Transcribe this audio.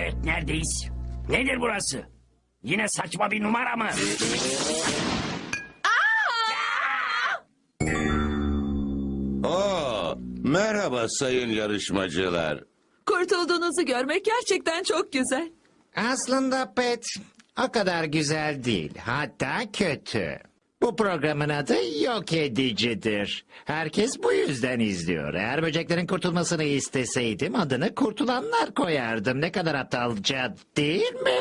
Evet neredeyiz? Nedir burası? Yine saçma bir numara mı? Oo, merhaba sayın yarışmacılar. Kurtulduğunuzu görmek gerçekten çok güzel. Aslında Pet o kadar güzel değil. Hatta kötü. Bu programın adı yok edicidir. Herkes bu yüzden izliyor. Eğer böceklerin kurtulmasını isteseydim adını kurtulanlar koyardım. Ne kadar aptalca değil mi?